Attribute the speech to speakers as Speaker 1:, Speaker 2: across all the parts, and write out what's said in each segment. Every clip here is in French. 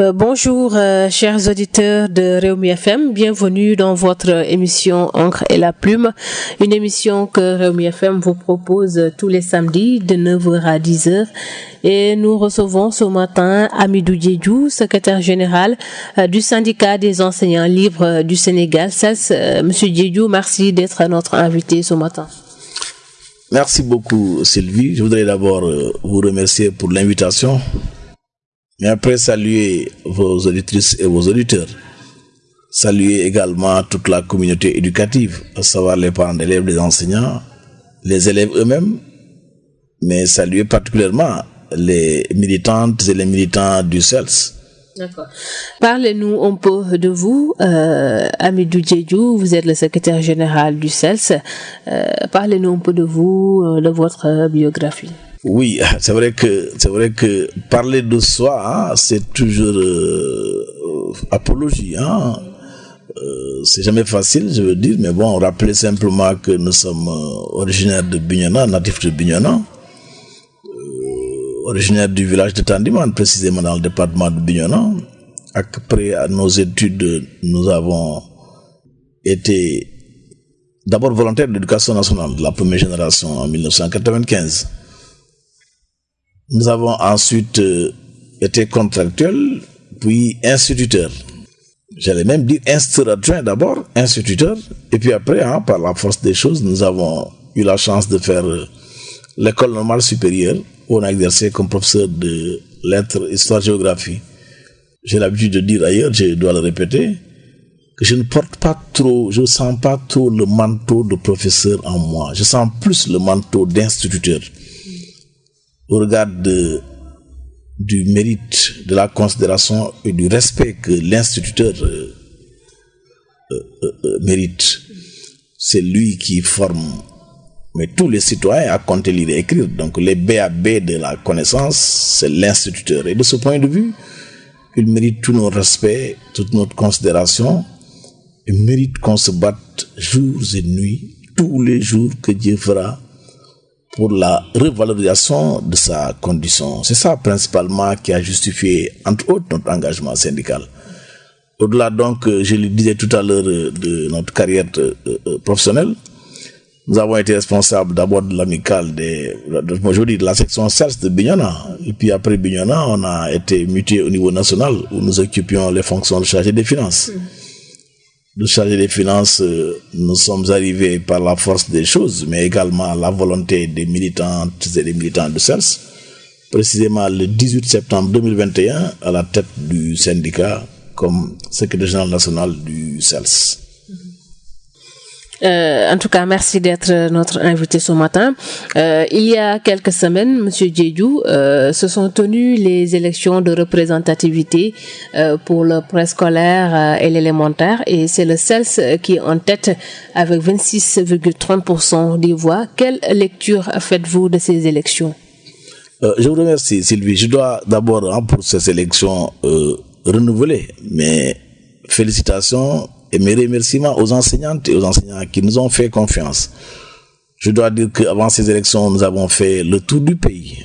Speaker 1: Euh, bonjour, euh, chers auditeurs de Réumi FM. Bienvenue dans votre émission Encre et la Plume. Une émission que Réumi FM vous propose tous les samedis de 9h à 10h. Et nous recevons ce matin Amidou Djedjou, secrétaire général euh, du syndicat des enseignants libres du Sénégal. Monsieur Djedjou, merci d'être notre invité ce matin.
Speaker 2: Merci beaucoup, Sylvie. Je voudrais d'abord vous remercier pour l'invitation mais après, saluer vos auditrices et vos auditeurs. Saluer également toute la communauté éducative, à savoir les parents d'élèves, les enseignants, les élèves eux-mêmes, mais saluer particulièrement les militantes et les militants du CELS.
Speaker 1: D'accord. Parlez-nous un peu de vous, euh, Amidou Djedjou, vous êtes le secrétaire général du CELS. Euh, Parlez-nous un peu de vous, euh, de votre biographie.
Speaker 2: Oui, c'est vrai que c'est vrai que parler de soi, c'est toujours euh, apologie. Hein. Euh, c'est jamais facile, je veux dire, mais bon, rappeler simplement que nous sommes euh, originaires de Bignona, natifs de Bignona, originaires du village de Tandiman, précisément dans le département de Bignona. Après nos études, nous avons été d'abord volontaires de l'éducation nationale de la première génération en 1995. Nous avons ensuite euh, été contractuels, puis instituteurs. J'allais même dire instituteur d'abord, instituteur, et puis après, hein, par la force des choses, nous avons eu la chance de faire euh, l'école normale supérieure, où on a exercé comme professeur de lettres, histoire, géographie. J'ai l'habitude de dire ailleurs, je dois le répéter, que je ne porte pas trop, je ne sens pas trop le manteau de professeur en moi. Je sens plus le manteau d'instituteur au regard du mérite, de la considération et du respect que l'instituteur euh, euh, euh, mérite. C'est lui qui forme tous les citoyens à compter lire et écrire. Donc les BAB de la connaissance, c'est l'instituteur. Et de ce point de vue, il mérite tout notre respect, toute notre considération. Il mérite qu'on se batte jours et nuits, tous les jours que Dieu fera pour la revalorisation de sa condition. C'est ça principalement qui a justifié, entre autres, notre engagement syndical. Au-delà donc, je le disais tout à l'heure, de notre carrière euh, euh, professionnelle, nous avons été responsables d'abord de l'amicale des, de, de la section CERS de Bignona. Et puis après Bignona, on a été muté au niveau national où nous occupions les fonctions de chargé des finances de charger des finances, euh, nous sommes arrivés par la force des choses, mais également la volonté des militantes et des militants de CELS. Précisément le 18 septembre 2021, à la tête du syndicat comme secrétaire général national du CELS.
Speaker 1: Euh, en tout cas, merci d'être notre invité ce matin. Euh, il y a quelques semaines, Monsieur Djedjou, euh, se sont tenues les élections de représentativité euh, pour le préscolaire euh, et l'élémentaire, et c'est le CELS qui est en tête avec 26,30% des voix. Quelle lecture faites-vous de ces élections?
Speaker 2: Euh, Je vous remercie, Sylvie. Je dois d'abord, hein, pour ces élections renouvelées, mais félicitations et mes remerciements aux enseignantes et aux enseignants qui nous ont fait confiance. Je dois dire qu'avant ces élections, nous avons fait le tour du pays.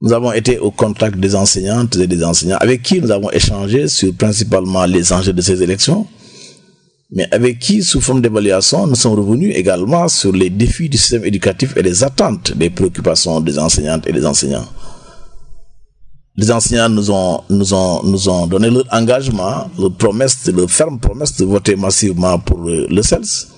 Speaker 2: Nous avons été au contact des enseignantes et des enseignants avec qui nous avons échangé sur principalement les enjeux de ces élections, mais avec qui, sous forme d'évaluation, nous sommes revenus également sur les défis du système éducatif et les attentes, les préoccupations des enseignantes et des enseignants les enseignants nous ont, nous ont, nous ont donné leur engagement, leur promesse, leur ferme promesse de voter massivement pour le, CELS.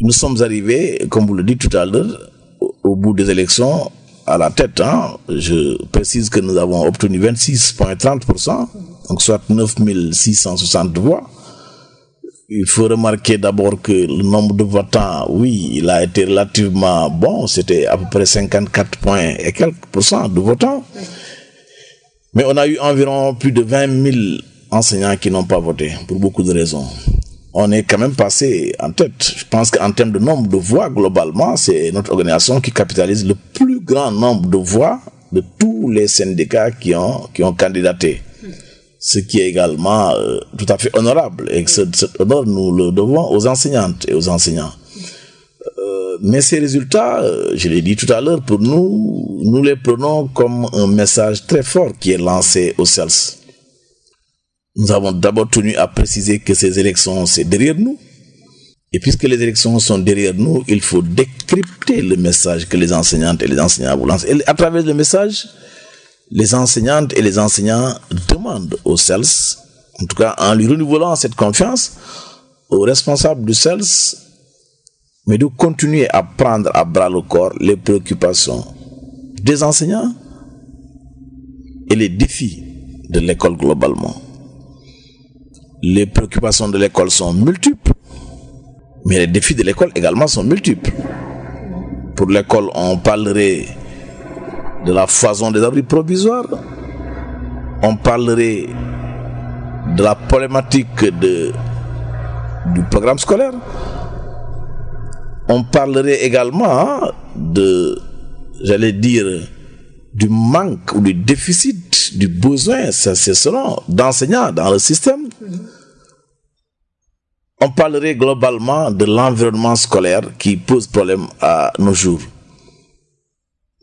Speaker 2: Nous sommes arrivés, comme vous le dites tout à l'heure, au, au, bout des élections, à la tête. Hein, je précise que nous avons obtenu 26,30%, donc soit 9660 voix. Il faut remarquer d'abord que le nombre de votants, oui, il a été relativement bon. C'était à peu près 54 points et quelques pourcents de votants. Mais on a eu environ plus de 20 000 enseignants qui n'ont pas voté, pour beaucoup de raisons. On est quand même passé en tête. Je pense qu'en termes de nombre de voix, globalement, c'est notre organisation qui capitalise le plus grand nombre de voix de tous les syndicats qui ont, qui ont candidaté ce qui est également euh, tout à fait honorable et cet honneur nous le devons aux enseignantes et aux enseignants. Euh, mais ces résultats, euh, je l'ai dit tout à l'heure, pour nous, nous les prenons comme un message très fort qui est lancé au CELS. Nous avons d'abord tenu à préciser que ces élections, c'est derrière nous. Et puisque les élections sont derrière nous, il faut décrypter le message que les enseignantes et les enseignants vous lancent. Et à travers le message, les enseignantes et les enseignants demandent au CELS, en tout cas en lui renouvelant cette confiance, aux responsables du CELS, mais de continuer à prendre à bras le corps les préoccupations des enseignants et les défis de l'école globalement. Les préoccupations de l'école sont multiples, mais les défis de l'école également sont multiples. Pour l'école, on parlerait de la foison des abris provisoires, on parlerait de la problématique du programme scolaire, on parlerait également de, j'allais dire, du manque ou du déficit, du besoin, c'est selon, d'enseignants dans le système. On parlerait globalement de l'environnement scolaire qui pose problème à nos jours.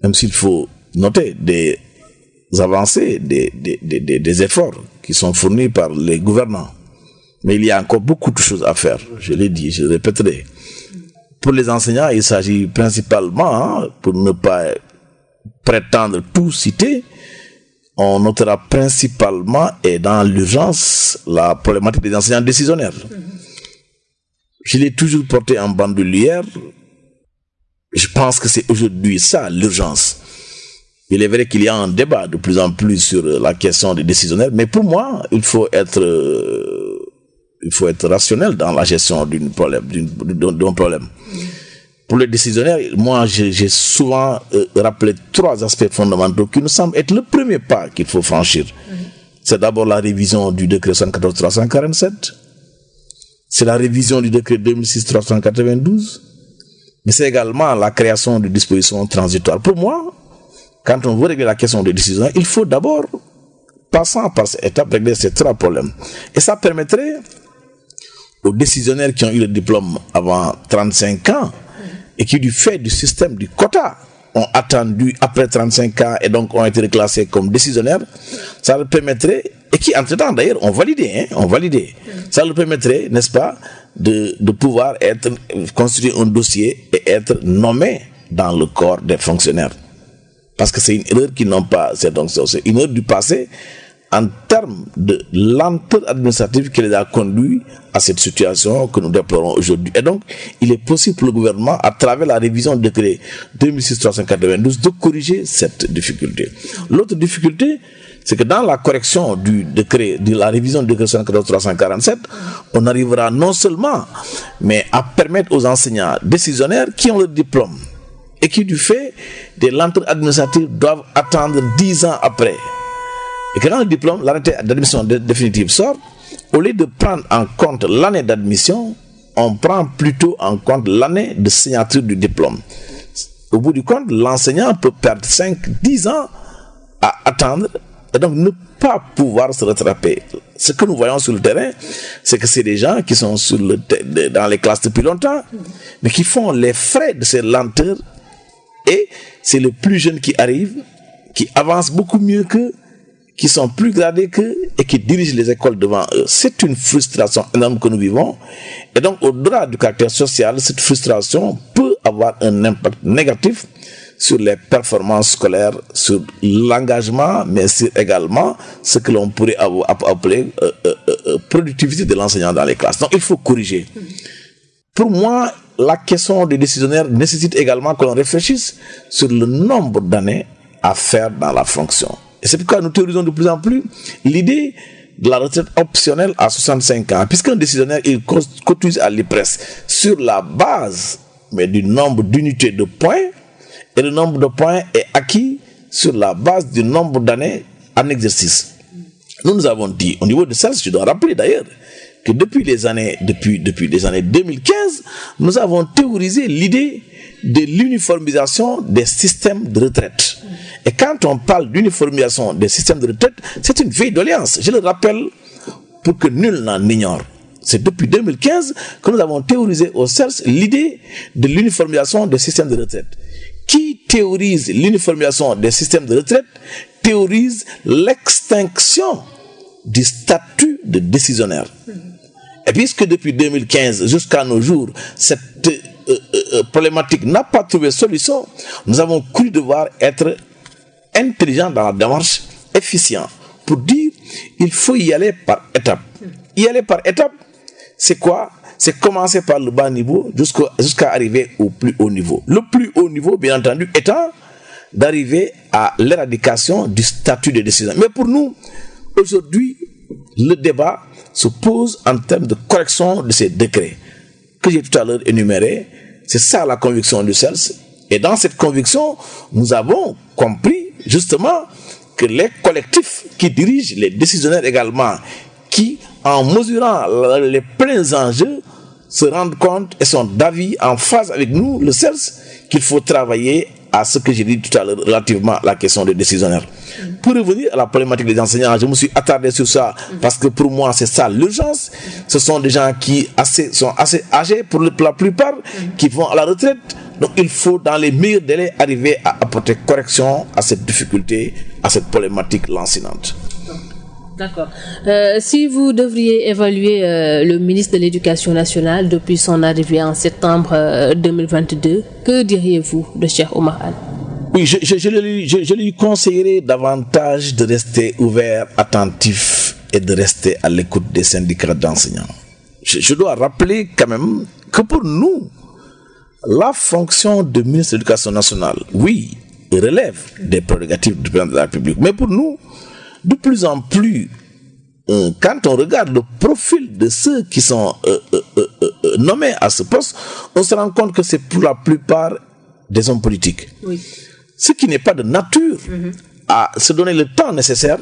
Speaker 2: Même s'il faut noter des avancées, des, efforts qui sont fournis par les gouvernants. Mais il y a encore beaucoup de choses à faire. Je l'ai dit, je le répéterai. Pour les enseignants, il s'agit principalement, hein, pour ne pas prétendre tout citer, on notera principalement et dans l'urgence la problématique des enseignants décisionnaires. Je l'ai toujours porté en bandoulière. Je pense que c'est aujourd'hui ça l'urgence. Il est vrai qu'il y a un débat de plus en plus sur la question des décisionnaires, mais pour moi, il faut être, euh, il faut être rationnel dans la gestion d'un problème, d'un problème. Pour les décisionnaires, moi, j'ai souvent euh, rappelé trois aspects fondamentaux qui nous semblent être le premier pas qu'il faut franchir. C'est d'abord la révision du décret 114-347, c'est la révision du décret 2006-392, mais c'est également la création de dispositions transitoires. Pour moi, quand on veut régler la question des décisions, il faut d'abord, passant par cette étape, régler ces trois problèmes. Et ça permettrait aux décisionnaires qui ont eu le diplôme avant 35 ans et qui, du fait du système du quota, ont attendu après 35 ans et donc ont été reclassés comme décisionnaires, ça leur permettrait, et qui entre-temps d'ailleurs ont validé, hein, ont validé, ça leur permettrait, n'est-ce pas, de, pouvoir être, construire un dossier et être nommé dans le corps des fonctionnaires. Parce que c'est une erreur qui n'ont pas, c'est donc une erreur du passé en termes de lenteur administrative qui les a conduits à cette situation que nous déplorons aujourd'hui. Et donc, il est possible pour le gouvernement, à travers la révision du décret 2006-392, de corriger cette difficulté. L'autre difficulté, c'est que dans la correction du décret, de la révision du décret 347, on arrivera non seulement, mais à permettre aux enseignants décisionnaires qui ont le diplôme et qui, du fait des lenteurs administratives, doivent attendre 10 ans après. Et que quand le diplôme, l'arrêté d'admission définitive sort, au lieu de prendre en compte l'année d'admission, on prend plutôt en compte l'année de signature du diplôme. Au bout du compte, l'enseignant peut perdre 5, 10 ans à attendre et donc ne pas pouvoir se rattraper. Ce que nous voyons sur le terrain, c'est que c'est des gens qui sont dans les classes depuis longtemps, mais qui font les frais de ces lenteurs et c'est le plus jeune qui arrive, qui avance beaucoup mieux que, qui sont plus gradés que et qui dirigent les écoles devant eux. C'est une frustration énorme que nous vivons. Et donc, au-delà du caractère social, cette frustration peut avoir un impact négatif sur les performances scolaires, sur l'engagement, mais c'est également ce que l'on pourrait appeler euh, euh, euh, productivité de l'enseignant dans les classes. Donc, il faut corriger. Pour moi, la question des décisionnaires nécessite également que l'on réfléchisse sur le nombre d'années à faire dans la fonction. Et c'est pourquoi nous théorisons de plus en plus l'idée de la retraite optionnelle à 65 ans, puisqu'un décisionnaire, il cotise à l'IPRES sur la base mais du nombre d'unités de points, et le nombre de points est acquis sur la base du nombre d'années en exercice. Nous nous avons dit, au niveau de ça, je dois rappeler d'ailleurs, que depuis les années, depuis, depuis les années 2015, nous avons théorisé l'idée de l'uniformisation des systèmes de retraite. Et quand on parle d'uniformisation des systèmes de retraite, c'est une vieille doléance. Je le rappelle pour que nul n'en ignore. c'est depuis 2015 que nous avons théorisé au CERS l'idée de l'uniformisation des systèmes de retraite. Qui théorise l'uniformisation des systèmes de retraite théorise l'extinction du statut de décisionnaire. Et puisque depuis 2015 jusqu'à nos jours, cette euh, euh, euh, problématique n'a pas trouvé solution, nous avons cru devoir être intelligents dans la démarche, efficient, pour dire il faut y aller par étapes. Y aller par étapes, c'est quoi? C'est commencer par le bas niveau jusqu'à arriver au plus haut niveau. Le plus haut niveau, bien entendu, étant d'arriver à l'éradication du statut de décision. Mais pour nous, aujourd'hui, le débat se pose en termes de correction de ces décrets que j'ai tout à l'heure énumérés. C'est ça la conviction du CELS. Et dans cette conviction, nous avons compris justement que les collectifs qui dirigent les décisionnaires également, qui en mesurant les pleins enjeux, se rendent compte et sont d'avis en phase avec nous, le CELS, qu'il faut travailler à ce que j'ai dit tout à l'heure relativement à la question des décisionnaires. Pour revenir à la problématique des enseignants, je me suis attardé sur ça parce que pour moi c'est ça l'urgence. Ce sont des gens qui assez, sont assez âgés pour la plupart, qui vont à la retraite. Donc il faut dans les meilleurs délais arriver à apporter correction à cette difficulté, à cette problématique lancinante.
Speaker 1: D'accord. Euh, si vous devriez évaluer euh, le ministre de l'Éducation nationale depuis son arrivée en septembre 2022, euh, que diriez-vous de Cheikh Omar Al
Speaker 2: Oui, je, je, je, lui conseillerais davantage de rester ouvert, attentif et de rester à l'écoute des syndicats d'enseignants. Je, dois rappeler quand même que pour nous, la fonction de ministre de l'Éducation nationale, oui, relève des prérogatives du président de la République, mais pour nous, de plus en plus, euh, quand on regarde le profil de ceux qui sont euh, euh, nommés à ce poste, on se rend compte que c'est pour la plupart des hommes politiques. Ce qui n'est pas de nature mhm. à se donner le temps nécessaire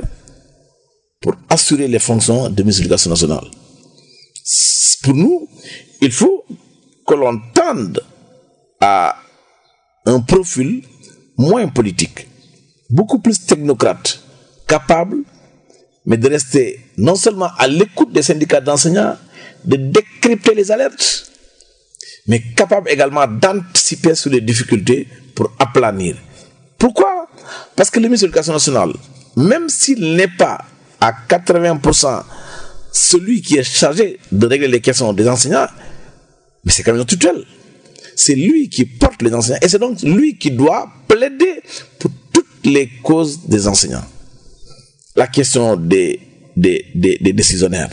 Speaker 2: pour assurer les fonctions de ministre de l'Éducation nationale. Pour nous, il faut que l'on tende à un profil moins politique, beaucoup plus technocrate, capable, mais de rester non seulement à l'écoute des syndicats d'enseignants, de décrypter les alertes, mais capable également d'anticiper sur les difficultés pour aplanir. Pourquoi? Parce que le ministre de l'Éducation nationale, même s'il n'est pas à 80% celui qui est chargé de régler les questions des enseignants, mais c'est quand même un tutelle. C'est lui qui porte les enseignants et c'est donc lui qui doit plaider pour toutes les causes des enseignants la question des, des, des, décisionnaires,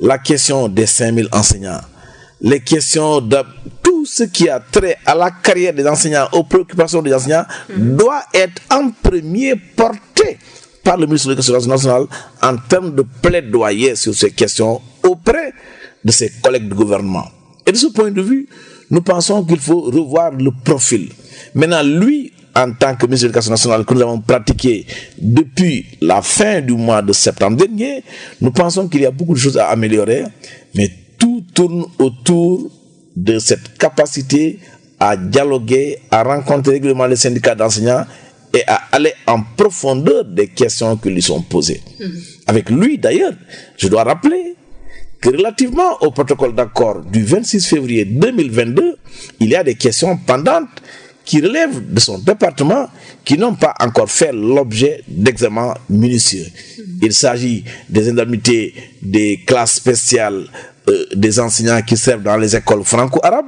Speaker 2: la question des 5000 enseignants, les questions de tout ce qui a trait à la carrière des enseignants, aux préoccupations des enseignants, doit être en premier porté par le ministre de l'Éducation nationale en termes de plaidoyer sur ces questions auprès de ses collègues de gouvernement. Et de ce point de vue, nous pensons qu'il faut revoir le profil. Maintenant, lui, en tant que ministre de l'Éducation nationale que nous avons pratiqué depuis la fin du mois de septembre dernier, nous pensons qu'il y a beaucoup de choses à améliorer, mais tout tourne autour de cette capacité à dialoguer, à rencontrer régulièrement les syndicats d'enseignants et à aller en profondeur des questions qui lui sont posées. Mm-hmm. Avec lui, d'ailleurs, je dois rappeler que relativement au protocole d'accord du 26 février 2022, il y a des questions pendantes qui relèvent de son département qui n'ont pas encore fait l'objet d'examens minutieux. Il s'agit des indemnités des classes spéciales euh, des enseignants qui servent dans les écoles franco-arabes.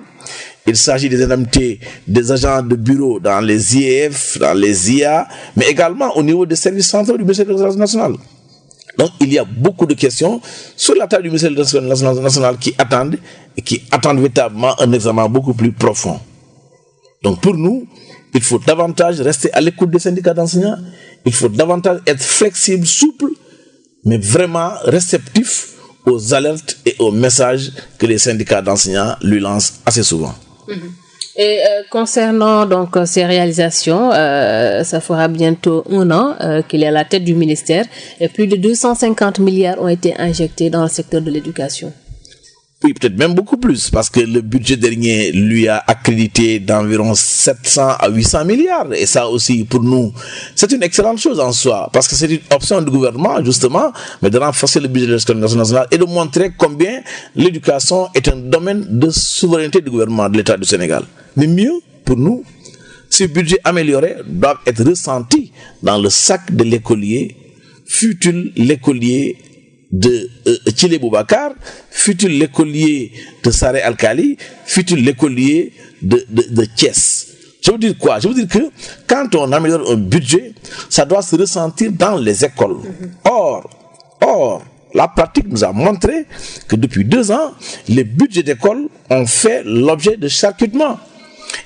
Speaker 2: Il s'agit des indemnités des agents de bureau dans les IEF, dans les IA, mais également au niveau des services centraux du ministère de l'Éducation nationale. Donc, il y a beaucoup de questions sur la table du ministère de l'Éducation nationale qui attendent et qui attendent véritablement un examen beaucoup plus profond. Donc pour nous, il faut davantage rester à l'écoute des syndicats d'enseignants, il faut davantage être flexible, souple, mais vraiment réceptif aux alertes et aux messages que les syndicats d'enseignants lui lancent assez souvent.
Speaker 1: Mm-hmm. Et euh, concernant donc ces réalisations, euh, ça fera bientôt un an euh, qu'il est à la tête du ministère et plus de 250 milliards ont été injectés dans le secteur de l'éducation.
Speaker 2: Oui, peut-être même beaucoup plus, parce que le budget dernier lui a accrédité d'environ 700 à 800 milliards. Et ça aussi, pour nous, c'est une excellente chose en soi, parce que c'est une option du gouvernement, justement, mais de renforcer le budget de l'éducation nationale et de montrer combien l'éducation est un domaine de souveraineté du gouvernement de l'État du Sénégal. Mais mieux, pour nous, ce budget amélioré doit être ressenti dans le sac de l'écolier, fut-il l'écolier de euh, Chile Boubacar, fut-il l'écolier de Saré Al-Khali, fut-il l'écolier de, de, de. Je veux dire quoi? Je veux dire que quand on améliore un budget, ça doit se ressentir dans les écoles. Or, or, la pratique nous a montré que depuis deux ans, les budgets d'école ont fait l'objet de charcutement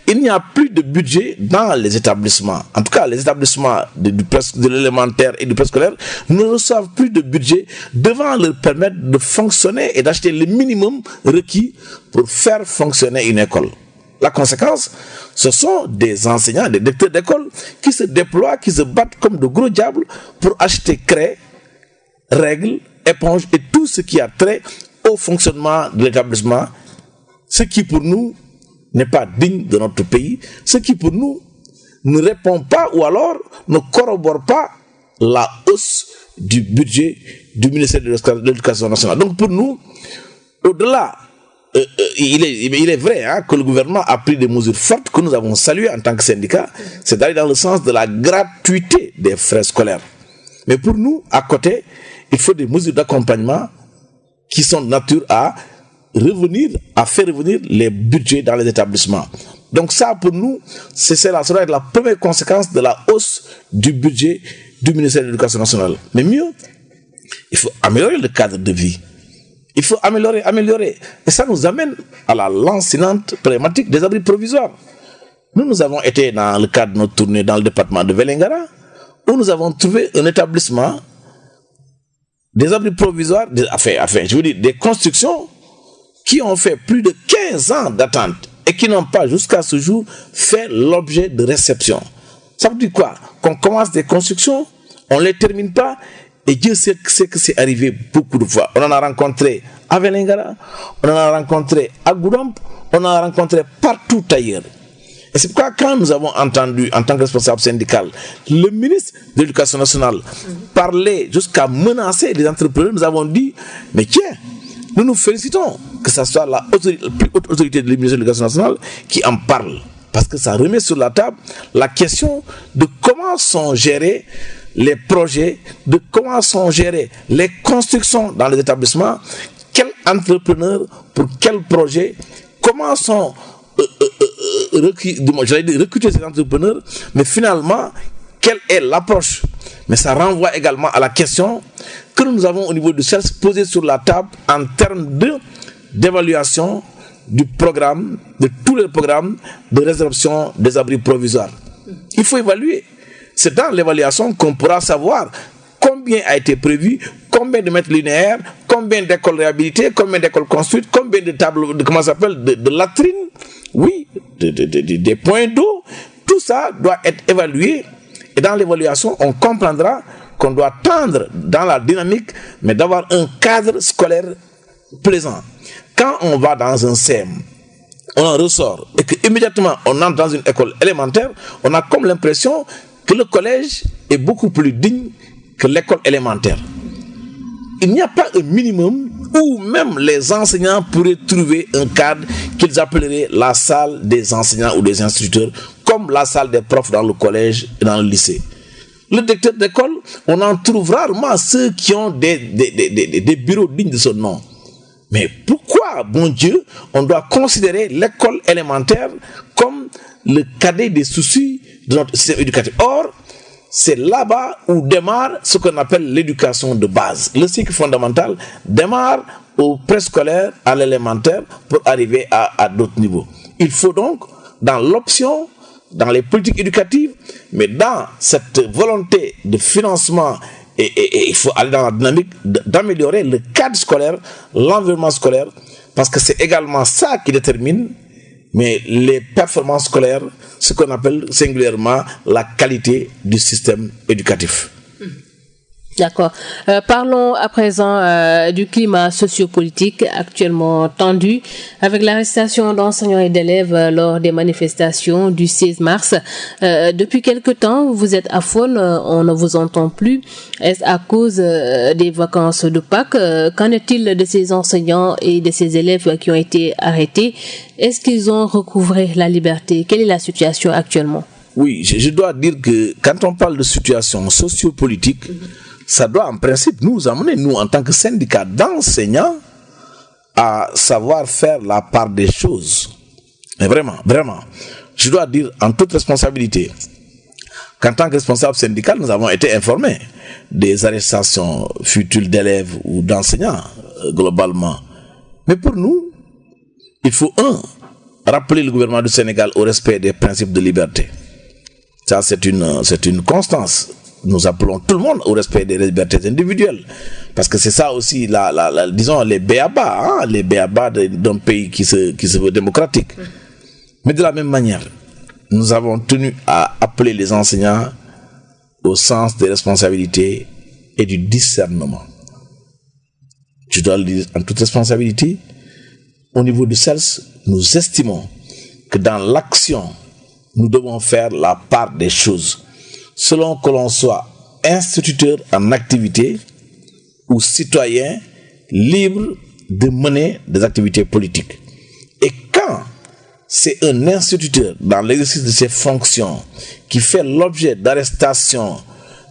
Speaker 2: il n'y a plus de budget dans les établissements. En tout cas, les établissements de, l'élémentaire et du préscolaire ne reçoivent plus de budget devant leur permettre de fonctionner et d'acheter le minimum requis pour faire fonctionner une école. La conséquence, ce sont des enseignants, des directeurs d'école qui se déploient, qui se battent comme de gros diables pour acheter craie, règles, éponges et tout ce qui a trait au fonctionnement de l'établissement. Ce qui pour nous n'est pas digne de notre pays, ce qui pour nous ne répond pas ou alors ne corrobore pas la hausse du budget du ministère de l'Éducation nationale. Donc pour nous, au-delà, euh, euh, il, est, vrai hein, que le gouvernement a pris des mesures fortes que nous avons saluées en tant que syndicat, c'est d'aller dans le sens de la gratuité des frais scolaires. Mais pour nous, à côté, il faut des mesures d'accompagnement qui sont de nature à revenir, à faire revenir les budgets dans les établissements. Donc ça, pour nous, c'est cela, ça la première conséquence de la hausse du budget du ministère de l'Éducation nationale. Mais mieux, il faut améliorer le cadre de vie. Il faut améliorer, améliorer. Et ça nous amène à la lancinante problématique des abris provisoires. Nous, nous avons été dans le cadre de notre tournée dans le département de Velengara, où nous avons trouvé un établissement, des abris provisoires, des, enfin, enfin, je veux dire, des constructions qui ont fait plus de 15 ans d'attente et qui n'ont pas jusqu'à ce jour fait l'objet de réception. Ça veut dire quoi? Qu'on commence des constructions, on ne les termine pas, et Dieu sait que c'est arrivé beaucoup de fois. On en a rencontré à Velengara, on en a rencontré à Goudamp, on en a rencontré partout ailleurs. Et c'est pourquoi quand nous avons entendu, en tant que responsable syndical, le ministre de l'Éducation nationale parler jusqu'à menacer les entrepreneurs, nous avons dit, mais tiens, nous nous félicitons que ce soit la, plus haute autorité de l'éducation nationale qui en parle. Parce que ça remet sur la table la question de comment sont gérés les projets, de comment sont gérées les constructions dans les établissements, quel entrepreneur pour quel projet, comment sont euh, euh, euh, recruter ces entrepreneurs, mais finalement, quelle est l'approche Mais ça renvoie également à la question que nous avons au niveau du CELS posé sur la table en termes d'évaluation du programme, de tous les programmes de résorption des abris provisoires. Il faut évaluer. C'est dans l'évaluation qu'on pourra savoir combien a été prévu, combien de mètres linéaires, combien d'écoles réhabilitées, combien d'écoles construites, combien de tableaux, de, comment s'appelle, de, latrines, oui, de, des points d'eau. Tout ça doit être évalué et dans l'évaluation, on comprendra qu'on doit tendre dans la dynamique, mais d'avoir un cadre scolaire plaisant. Quand on va dans un CM, on en ressort et qu'immédiatement on entre dans une école élémentaire, on a comme l'impression que le collège est beaucoup plus digne que l'école élémentaire. Il n'y a pas un minimum où même les enseignants pourraient trouver un cadre qu'ils appelleraient la salle des enseignants ou des instituteurs, comme la salle des profs dans le collège et dans le lycée le directeur d'école, on en trouve rarement ceux qui ont des, bureaux dignes de ce nom. Mais pourquoi, bon Dieu, on doit considérer l'école élémentaire comme le cadet des soucis de notre système éducatif? Or, c'est là-bas où démarre ce qu'on appelle l'éducation de base. Le cycle fondamental démarre au préscolaire, à l'élémentaire, pour arriver à, d'autres niveaux. Il faut donc, dans l'option dans les politiques éducatives, mais dans cette volonté de financement, et, il faut aller dans la dynamique d'améliorer le cadre scolaire, l'environnement scolaire, parce que c'est également ça qui détermine mais les performances scolaires, ce qu'on appelle singulièrement la qualité du système éducatif.
Speaker 1: D'accord. Euh, parlons à présent euh, du climat sociopolitique actuellement tendu avec l'arrestation d'enseignants et d'élèves euh, lors des manifestations du 16 mars. Depuis quelque temps, vous êtes à faune, on ne vous entend plus. Est-ce à cause des vacances de Pâques? Qu'en est-il de ces enseignants et de ces élèves qui ont été arrêtés? Est-ce qu'ils ont recouvré la liberté? Quelle est la situation actuellement?
Speaker 2: Oui, je, je, dois dire que quand on parle de situation sociopolitique, mm -hmm ça doit en principe nous amener, nous en tant que syndicat d'enseignants, à savoir faire la part des choses. Mais vraiment, vraiment, je dois dire en toute responsabilité qu'en tant que responsable syndical, nous avons été informés des arrestations futures d'élèves ou d'enseignants euh, globalement. Mais pour nous, il faut, un, rappeler le gouvernement du Sénégal au respect des principes de liberté. Ça, c'est une, c'est une constance nous appelons tout le monde au respect des libertés individuelles. Parce que c'est ça aussi, la, la, la, disons, les béabas, hein, les béabas d'un pays qui se, qui se veut démocratique. Mais de la même manière, nous avons tenu à appeler les enseignants au sens des responsabilités et du discernement. Je dois le dire en toute responsabilité. Au niveau du CELS, nous estimons que dans l'action, nous devons faire la part des choses selon que l'on soit instituteur en activité ou citoyen libre de mener des activités politiques. Et quand c'est un instituteur dans l'exercice de ses fonctions qui fait l'objet d'arrestations,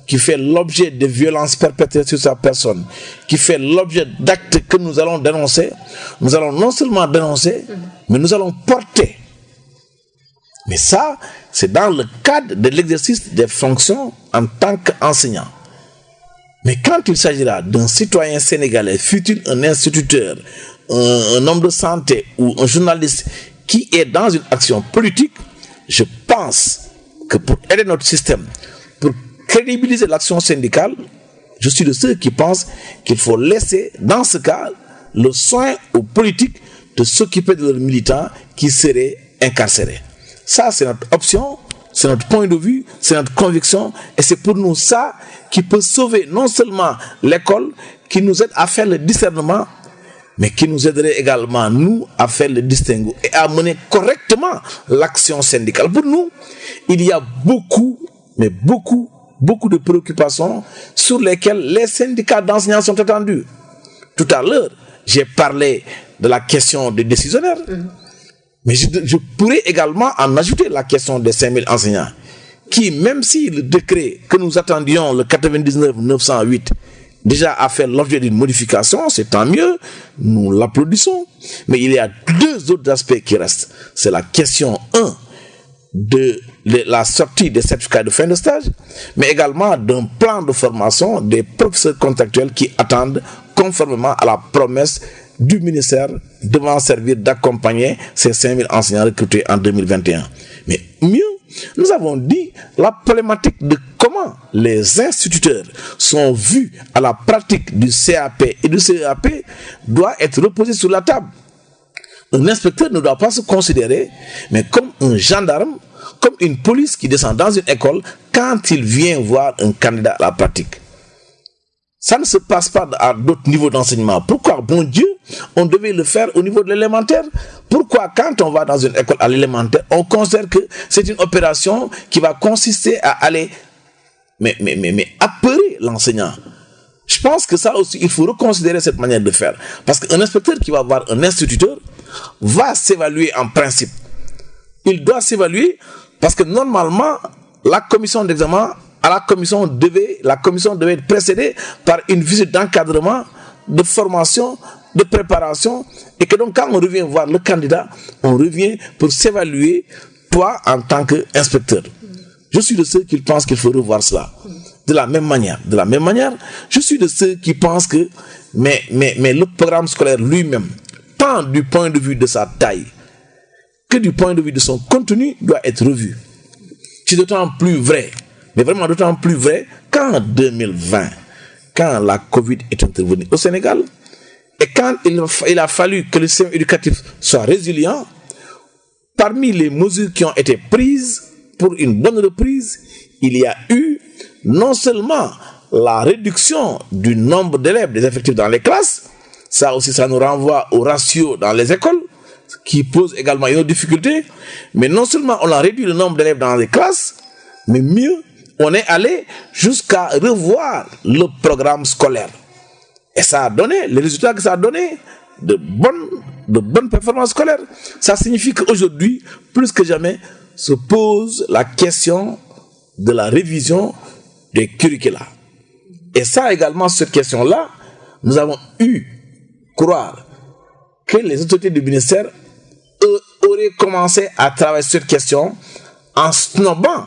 Speaker 2: qui fait l'objet de violences perpétrées sur sa personne, qui fait l'objet d'actes que nous allons dénoncer, nous allons non seulement dénoncer, mais nous allons porter mais ça, c'est dans le cadre de l'exercice des fonctions en tant qu'enseignant. Mais quand il s'agira d'un citoyen sénégalais, fut-il un instituteur, un, homme de santé ou un journaliste qui est dans une action politique, je pense que pour aider notre système, pour crédibiliser l'action syndicale, je suis de ceux qui pensent qu'il faut laisser, dans ce cas, le soin aux politiques de s'occuper de leurs militants qui seraient incarcérés. Ça, c'est notre option, c'est notre point de vue, c'est notre conviction, et c'est pour nous ça qui peut sauver non seulement l'école, qui nous aide à faire le discernement, mais qui nous aiderait également, nous, à faire le distinguo et à mener correctement l'action syndicale. Pour nous, il y a beaucoup, mais beaucoup, beaucoup de préoccupations sur lesquelles les syndicats d'enseignants sont attendus. Tout à l'heure, j'ai parlé de la question des décisionnaires. Mmh. Mais je, pourrais également en ajouter la question des 5000 enseignants, qui, même si le décret que nous attendions, le 99-908, déjà a fait l'objet d'une modification, c'est tant mieux, nous l'applaudissons. Mais il y a deux autres aspects qui restent. C'est la question 1 de la sortie des certificats de fin de stage, mais également d'un plan de formation des professeurs contractuels qui attendent conformément à la promesse du ministère devant servir d'accompagner ces 5000 enseignants recrutés en 2021. Mais mieux, nous avons dit la problématique de comment les instituteurs sont vus à la pratique du CAP et du CAP doit être reposée sur la table. Un inspecteur ne doit pas se considérer, mais comme un gendarme, comme une police qui descend dans une école quand il vient voir un candidat à la pratique. Ça ne se passe pas à d'autres niveaux d'enseignement. Pourquoi, bon Dieu, on devait le faire au niveau de l'élémentaire? Pourquoi, quand on va dans une école à l'élémentaire, on considère que c'est une opération qui va consister à aller, mais, mais, mais, mais apeurer l'enseignant? Je pense que ça aussi, il faut reconsidérer cette manière de faire. Parce qu'un inspecteur qui va voir un instituteur va s'évaluer en principe. Il doit s'évaluer parce que normalement, la commission d'examen à la commission devait, la commission devait être précédée par une visite d'encadrement, de formation, de préparation, et que donc quand on revient voir le candidat, on revient pour s'évaluer toi en tant qu'inspecteur. Je suis de ceux qui pensent qu'il faut revoir cela. De la même manière, de la même manière, je suis de ceux qui pensent que mais, mais, mais le programme scolaire lui-même, tant du point de vue de sa taille que du point de vue de son contenu, doit être revu. C'est d'autant plus vrai mais vraiment d'autant plus vrai qu'en 2020, quand la Covid est intervenue au Sénégal, et quand il, a fallu que le système éducatif soit résilient, parmi les mesures qui ont été prises pour une bonne reprise, il y a eu non seulement la réduction du nombre d'élèves, des effectifs dans les classes. Ça aussi, ça nous renvoie au ratio dans les écoles, qui pose également une autre difficulté. Mais non seulement on a réduit le nombre d'élèves dans les classes, mais mieux, on est allé jusqu'à revoir le programme scolaire. Et ça a donné, les résultats que ça a donné, de bonnes, performances scolaires. Ça signifie qu'aujourd'hui, plus que jamais, se pose la question de la révision des curricula. Et ça également, cette question-là, nous avons eu croire que les autorités du ministère auraient commencé à travailler sur cette question en snobant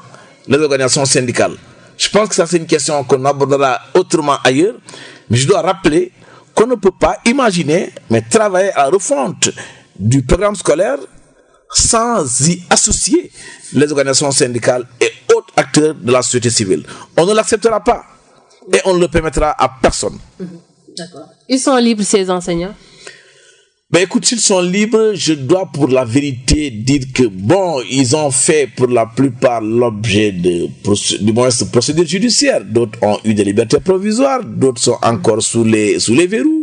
Speaker 2: les organisations syndicales. Je pense que ça c'est une question qu'on abordera autrement ailleurs, mais je dois rappeler qu'on ne peut pas imaginer, mais travailler à refonte du programme scolaire sans y associer les organisations syndicales et autres acteurs de la société civile. On ne l'acceptera pas et on ne le permettra à personne.
Speaker 1: Ils sont libres, ces enseignants?
Speaker 2: Ben écoute, s'ils sont libres, je dois pour la vérité dire que bon, ils ont fait pour la plupart l'objet de, du moins procédures judiciaires. D'autres ont eu des libertés provisoires, d'autres sont encore sous les sous les verrous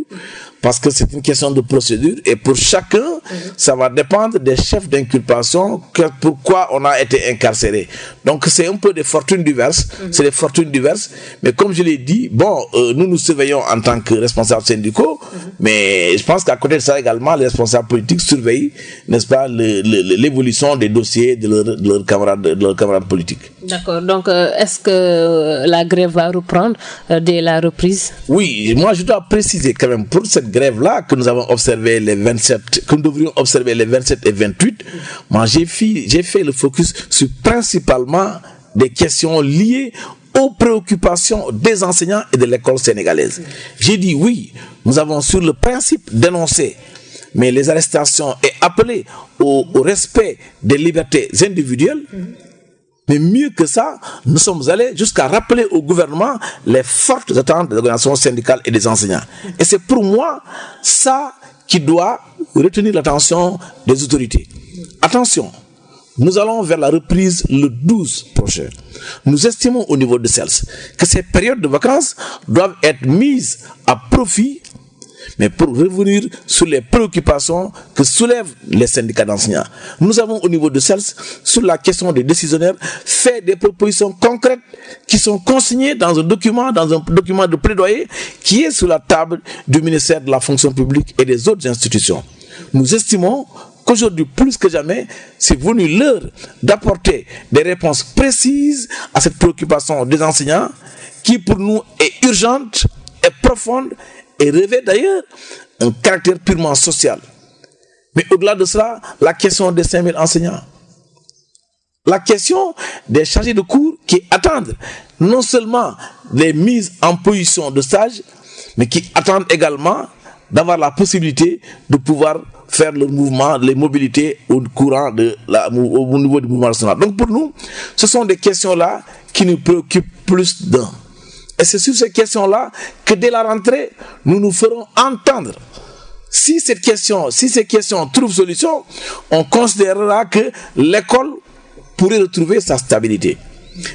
Speaker 2: parce que c'est une question de procédure et pour chacun, ça va dépendre des chefs d'inculpation, pourquoi on a été incarcéré. Donc c'est un peu des fortunes diverses, c'est des fortunes diverses, mais comme je l'ai dit, bon, euh, nous nous surveillons en tant que responsables syndicaux, mais je pense qu'à côté de ça également, les responsables politiques surveillent, n'est-ce pas, l'évolution des dossiers de leurs camarades, de leurs camarades politiques.
Speaker 1: D'accord. Donc, euh, est-ce que euh, la grève va reprendre dès la reprise?
Speaker 2: Oui, moi je dois préciser quand même pour cette grève-là que nous avons observé les 27, que nous devrions observer les 27 et 28, moi j'ai fait, le focus sur principalement des questions liées aux préoccupations des enseignants et de l'école sénégalaise. J'ai dit oui, nous avons sur le principe dénoncé, mais les arrestations et appelé au respect des libertés individuelles. Mais mieux que ça, nous sommes allés jusqu'à rappeler au gouvernement les fortes attentes des organisations syndicales et des enseignants. Et c'est pour moi ça qui doit retenir l'attention des autorités. Attention, nous allons vers la reprise le 12 prochain. Nous estimons au niveau de CELS que ces périodes de vacances doivent être mises à profit mais pour revenir sur les préoccupations que soulèvent les syndicats d'enseignants. Nous avons au niveau de CELS, sur la question des décisionnaires, fait des propositions concrètes qui sont consignées dans un document, dans un document de plaidoyer qui est sur la table du ministère de la fonction publique et des autres institutions. Nous estimons qu'aujourd'hui, plus que jamais, c'est venu l'heure d'apporter des réponses précises à cette préoccupation des enseignants qui pour nous est urgente, et profonde et revêt d'ailleurs un caractère purement social. Mais au-delà de cela, la question des 5000 enseignants. La question des chargés de cours qui attendent non seulement des mises en position de stage, mais qui attendent également d'avoir la possibilité de pouvoir faire le mouvement, les mobilités au courant au niveau du mouvement national. Donc pour nous, ce sont des questions-là qui nous préoccupent plus d'un. Et c'est sur ces questions-là que dès la rentrée, nous nous ferons entendre. Si si ces questions trouvent solution, on considérera que l'école pourrait retrouver sa stabilité.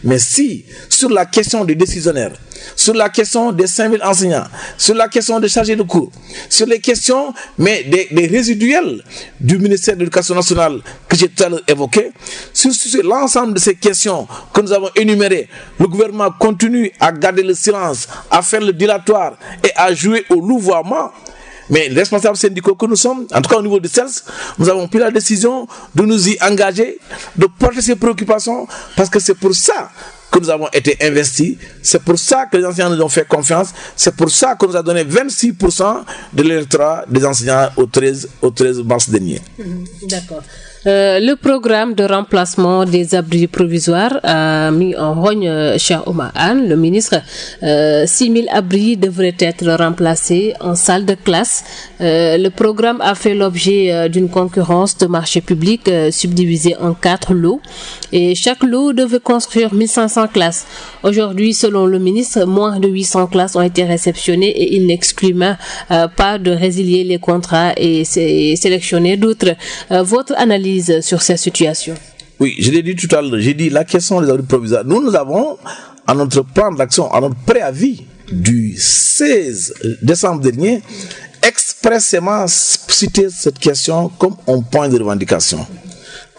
Speaker 2: Mais si, sur la question des décisionnaires, sur la question des 5000 enseignants, sur la question des chargés de cours, sur les questions mais des, résiduels du ministère de l'Éducation nationale que j'ai tout évoqué, sur, sur l'ensemble de ces questions que nous avons énumérées, le gouvernement continue à garder le silence, à faire le dilatoire et à jouer au louvoiement. Mais les responsables syndicaux que nous sommes, en tout cas au niveau de CELS, nous avons pris la décision de nous y engager, de porter ces préoccupations, parce que c'est pour ça que nous avons été investis, c'est pour ça que les enseignants nous ont fait confiance, c'est pour ça qu'on nous a donné 26% de l'électorat des enseignants au 13, au 13 mars dernier.
Speaker 1: D'accord. Euh, le programme de remplacement des abris provisoires a mis en rogne euh, cher Omar Anne, le ministre. Euh, 6 000 abris devraient être remplacés en salle de classe. Euh, le programme a fait l'objet d'une concurrence de marché public subdivisée en quatre lots et chaque lot devait construire 1500 classes. Aujourd'hui, selon le ministre, moins de 800 classes ont été réceptionnées et il n'exclut pas de résilier les contrats et sélectionner d'autres. votre analyse sur cette situation
Speaker 2: Oui, je l'ai dit tout à l'heure, j'ai dit la question des abris provisoires. Nous, nous avons, à notre plan d'action, à notre préavis du 16 décembre dernier, expressément cité cette question comme un point de revendication.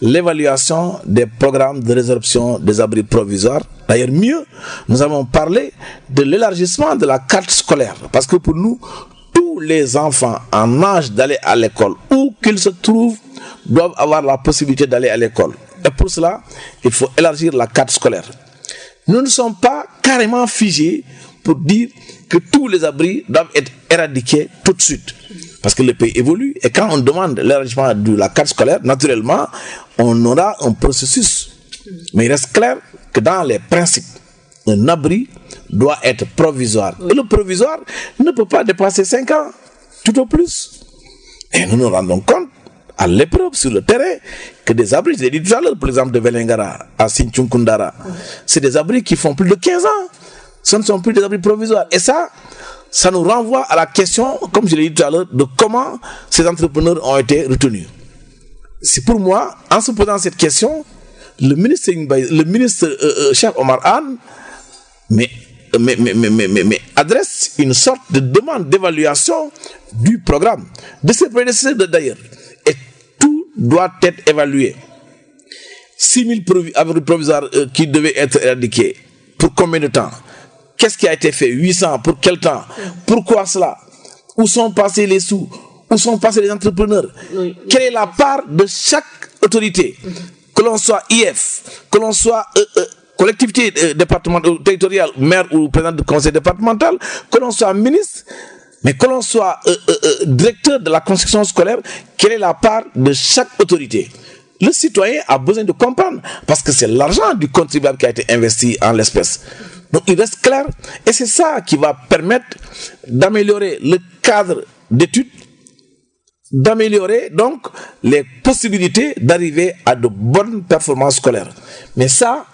Speaker 2: L'évaluation des programmes de résorption des abris provisoires. D'ailleurs, mieux, nous avons parlé de l'élargissement de la carte scolaire. Parce que pour nous, tous les enfants en âge d'aller à l'école, où qu'ils se trouvent, doivent avoir la possibilité d'aller à l'école. Et pour cela, il faut élargir la carte scolaire. Nous ne sommes pas carrément figés pour dire que tous les abris doivent être éradiqués tout de suite. Parce que le pays évolue et quand on demande l'élargissement de la carte scolaire, naturellement, on aura un processus. Mais il reste clair que dans les principes, un abri doit être provisoire. Et le provisoire ne peut pas dépasser 5 ans, tout au plus. Et nous nous rendons compte à l'épreuve sur le terrain que des abris, j'ai dit tout à l'heure, par exemple de Velengara à Sinchunkundara, c'est des abris qui font plus de 15 ans. Ce ne sont plus des abris provisoires. Et ça, ça nous renvoie à la question, comme je l'ai dit tout à l'heure, de comment ces entrepreneurs ont été retenus. C'est pour moi, en se posant cette question, le ministre, le ministre euh, euh, chef Omar mais, mais, mais, mais, adresse une sorte de demande d'évaluation du programme, de ses prédécesseurs d'ailleurs doit être évalué. 6 000 abris provisoires euh, qui devaient être éradiqués. Pour combien de temps? Qu'est-ce qui a été fait? 800 Pour quel temps? Pourquoi cela? Où sont passés les sous? Où sont passés les entrepreneurs? Quelle est la part de chaque autorité? Que l'on soit IF, que l'on soit euh, euh, collectivité départementale, territoriale, maire ou président du conseil départemental, que l'on soit ministre, mais que l'on soit euh, euh, euh, directeur de la construction scolaire, quelle est la part de chaque autorité? Le citoyen a besoin de comprendre parce que c'est l'argent du contribuable qui a été investi en l'espèce. Donc il reste clair et c'est ça qui va permettre d'améliorer le cadre d'études, d'améliorer donc les possibilités d'arriver à de bonnes performances scolaires. Mais ça,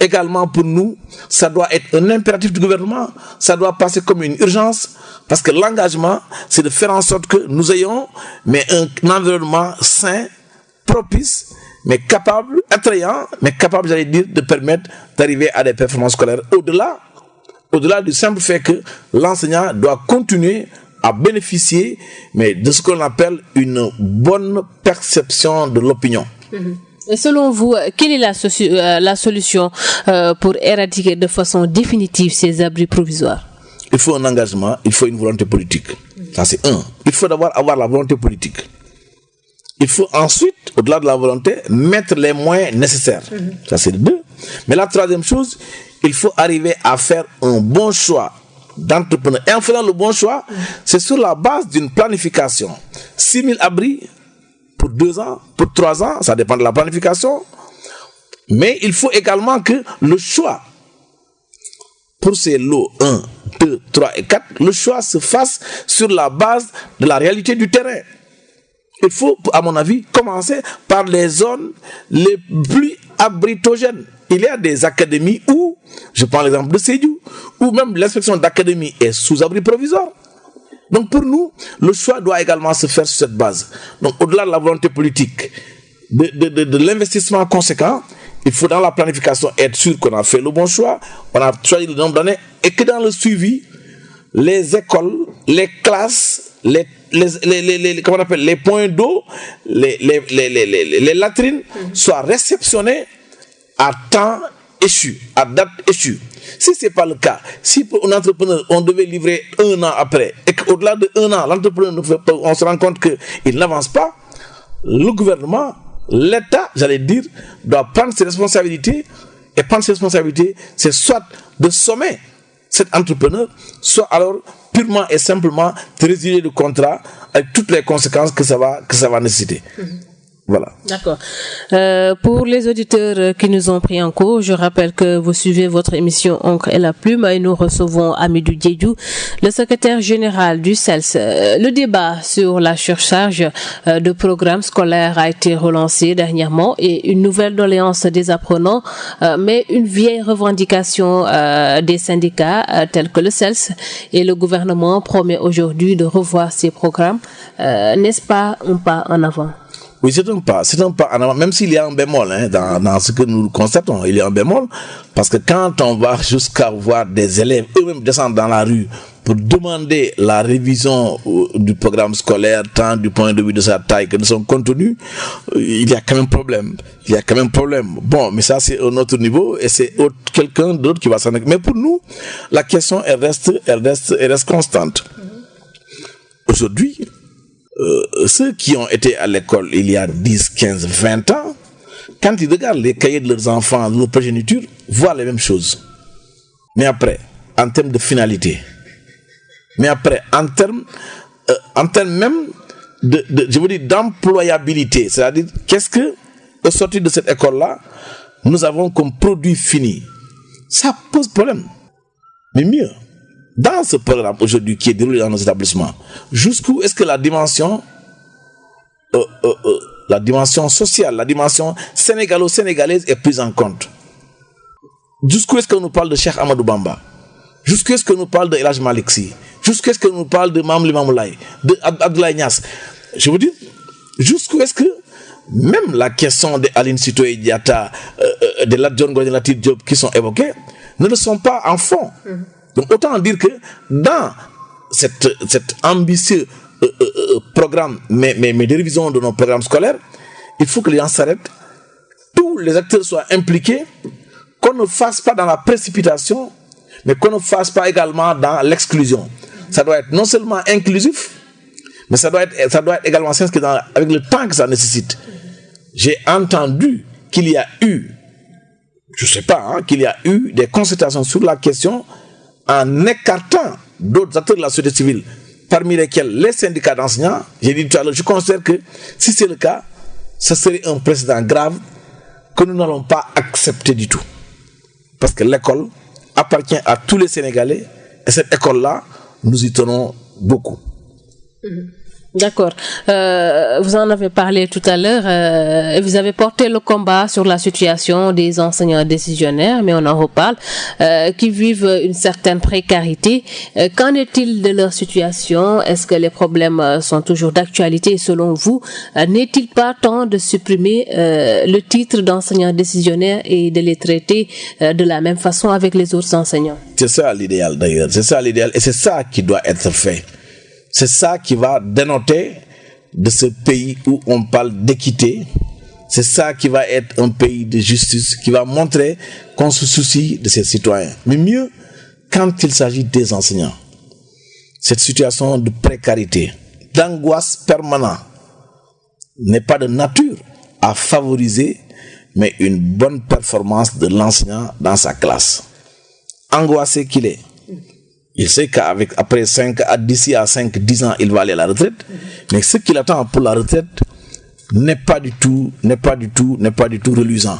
Speaker 2: également pour nous, ça doit être un impératif du gouvernement, ça doit passer comme une urgence, parce que l'engagement, c'est de faire en sorte que nous ayons mais un, environnement sain, propice, mais capable, attrayant, mais capable, j'allais dire, de permettre d'arriver à des performances scolaires. Au-delà, au-delà du simple fait que l'enseignant doit continuer à bénéficier, mais de ce qu'on appelle une bonne perception de l'opinion. Mm-hmm.
Speaker 1: Et selon vous, quelle est la, euh, la solution euh, pour éradiquer de façon définitive ces abris provisoires?
Speaker 2: Il faut un engagement, il faut une volonté politique. Ça, c'est un. Il faut d'abord avoir la volonté politique. Il faut ensuite, au-delà de la volonté, mettre les moyens nécessaires. Ça, c'est le deux. Mais la troisième chose, il faut arriver à faire un bon choix d'entrepreneur. Et en faisant le bon choix, c'est sur la base d'une planification. 6 000 abris, pour deux ans, pour trois ans, ça dépend de la planification. Mais il faut également que le choix pour ces lots 1, 2, 3 et 4, le choix se fasse sur la base de la réalité du terrain. Il faut, à mon avis, commencer par les zones les plus abritogènes. Il y a des académies où, je prends l'exemple de Sédou, où même l'inspection d'académie est sous abri provisoire. Donc pour nous, le choix doit également se faire sur cette base. Donc au-delà de la volonté politique, de, l'investissement conséquent, il faut dans la planification être sûr qu'on a fait le bon choix, on a choisi le nombre d'années et que dans le suivi, les écoles, les classes, les, les, points d'eau, les, latrines soient réceptionnées à temps échu, à date échue. Si ce n'est pas le cas, si pour un entrepreneur, on devait livrer un an après, et qu'au-delà de un an, l'entrepreneur, on se rend compte qu'il n'avance pas, le gouvernement, l'État, j'allais dire, doit prendre ses responsabilités. Et prendre ses responsabilités, c'est soit de sommer cet entrepreneur, soit alors purement et simplement de résilier le contrat avec toutes les conséquences que ça va, que ça va nécessiter. Mhm. Voilà.
Speaker 1: D'accord. Euh, pour les auditeurs qui nous ont pris en cours, je rappelle que vous suivez votre émission Encre et la plume et nous recevons Amidou Diédou, le secrétaire général du CELS. Euh, le débat sur la surcharge euh, de programmes scolaires a été relancé dernièrement et une nouvelle doléance des apprenants, mais une vieille revendication des syndicats tels que le CELS et le gouvernement promet aujourd'hui de revoir ces programmes. N'est-ce pas un pas en avant?
Speaker 2: Oui, c'est un pas, c'est un pas même s'il y a un bémol hein, dans, dans, ce que nous constatons, il y a un bémol, parce que quand on va jusqu'à voir des élèves eux-mêmes descendre dans la rue pour demander la révision euh, du programme scolaire, tant du point de vue de sa taille que de son contenu, euh, il y a quand même problème. Il y a quand même problème. Bon, mais ça c'est un autre niveau et c'est quelqu'un d'autre qui va s'en occuper. Mais pour nous, la question elle reste, elle reste, elle reste constante. Aujourd'hui, euh, ceux qui ont été à l'école il y a 10, 15, 20 ans, quand ils regardent les cahiers de leurs enfants, de leur progéniture, voient les mêmes choses. Mais après, en termes de finalité, mais après, en termes, euh, en termes même de, je veux dire, d'employabilité, c'est-à-dire, qu'est-ce que, au sortir de cette école-là, nous avons comme produit fini Ça pose problème. Mais mieux, dans ce programme aujourd'hui qui est déroulé dans nos établissements, jusqu'où est-ce que la dimension, euh, euh, euh, la dimension sociale, la dimension sénégalo-sénégalaise est prise en compte? Jusqu'où est-ce qu'on nous parle de Cheikh Amadou Bamba? Jusqu'où est-ce qu'on nous parle de Elaj Maliksi Jusqu'où est-ce qu'on nous parle de Mamli Mamoulaye, de Abdoulaye Nias Je vous dis, jusqu'où est-ce que même la question de Aline Sitoé Diata, de Ladjon Diop Diop qui sont évoqués, ne le sont pas en fond. Mm-hmm. Donc autant dire que dans cette, cet ambitieux euh, euh, euh, programme, mais, mais, mais de révision de nos programmes scolaires, il faut que les gens s'arrêtent, tous les acteurs soient impliqués, qu'on ne fasse pas dans la précipitation, mais qu'on ne fasse pas également dans l'exclusion. Ça doit être non seulement inclusif, mais ça doit être, ça doit être également s'inscrire avec le temps que ça nécessite. J'ai entendu qu'il y a eu, je ne sais pas, hein, qu'il y a eu des consultations sur la question en écartant d'autres acteurs de la société civile, parmi lesquels les syndicats d'enseignants, j'ai dit tout à l'heure, je considère que si c'est le cas, ce serait un précédent grave que nous n'allons pas accepter du tout. Parce que l'école appartient à tous les Sénégalais et cette école-là, nous y tenons beaucoup.
Speaker 1: Mm-hmm. D'accord. Euh, vous en avez parlé tout à l'heure. Euh, vous avez porté le combat sur la situation des enseignants décisionnaires, mais on en reparle, euh, qui vivent une certaine précarité. Euh, qu'en est-il de leur situation? Est-ce que les problèmes euh, sont toujours d'actualité? Selon vous euh, N'est-il pas temps de supprimer le titre d'enseignant décisionnaire et de les traiter de la même façon avec les autres enseignants?
Speaker 2: C'est ça l'idéal d'ailleurs. C'est ça l'idéal et c'est ça qui doit être fait. C'est ça qui va dénoter de ce pays où on parle d'équité. C'est ça qui va être un pays de justice, qui va montrer qu'on se soucie de ses citoyens. Mais mieux, quand il s'agit des enseignants, cette situation de précarité, d'angoisse permanente, n'est pas de nature à favoriser, mais une bonne performance de l'enseignant dans sa classe. Angoissé qu'il est, il sait qu'avec après 5 à d'ici à 5 10 ans il va aller à la retraite. Mais ce qu'il attend pour la retraite n'est pas du tout n'est pas du tout n'est pas du tout reluisant.